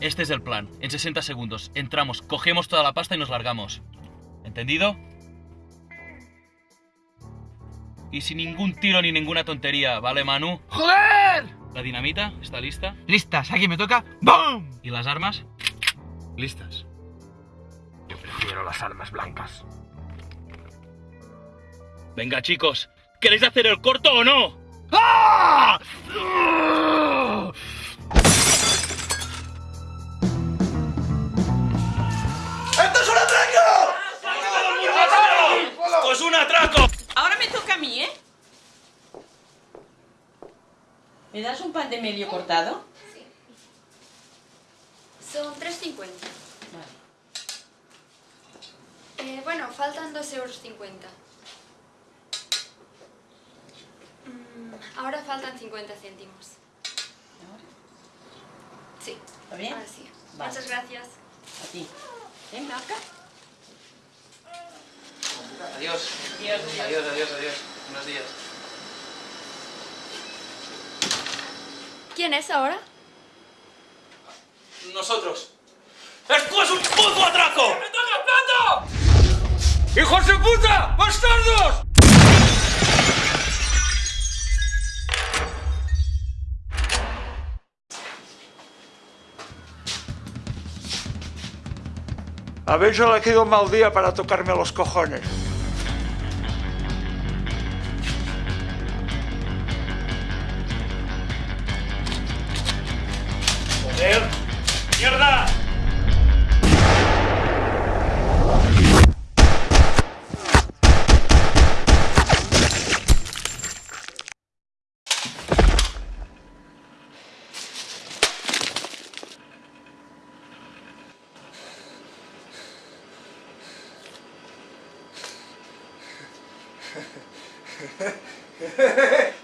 Este es el plan. En 60 segundos entramos, cogemos toda la pasta y nos largamos. ¿Entendido? Y sin ningún tiro ni ninguna tontería, ¿vale, Manu? ¡Joder! ¿La dinamita está lista? Listas, aquí me toca. ¡Bum! ¿Y las armas? Listas. Yo prefiero las armas blancas. Venga, chicos, ¿queréis hacer el corto o no? ¡Ah! Toca a mí, ¿eh? ¿Me das un pan de medio cortado? Son 3,50. Vale. Eh, bueno, faltan 2,50 euros. Mm, ahora faltan 50 céntimos. ¿Ahora? Sí. ¿Está bien? Ahora sí. Vale. Muchas gracias. A ti. Venga, acá. Adiós. Adiós, Adiós, adiós, adiós. Buenos días. ¿Quién es ahora? Nosotros. ¡Esto es un puto atraco! ¡Me toca plato! ¡Hijos de puta! ¡Bastardos! Habéis elegido un mal día para tocarme los cojones. ハハハハ!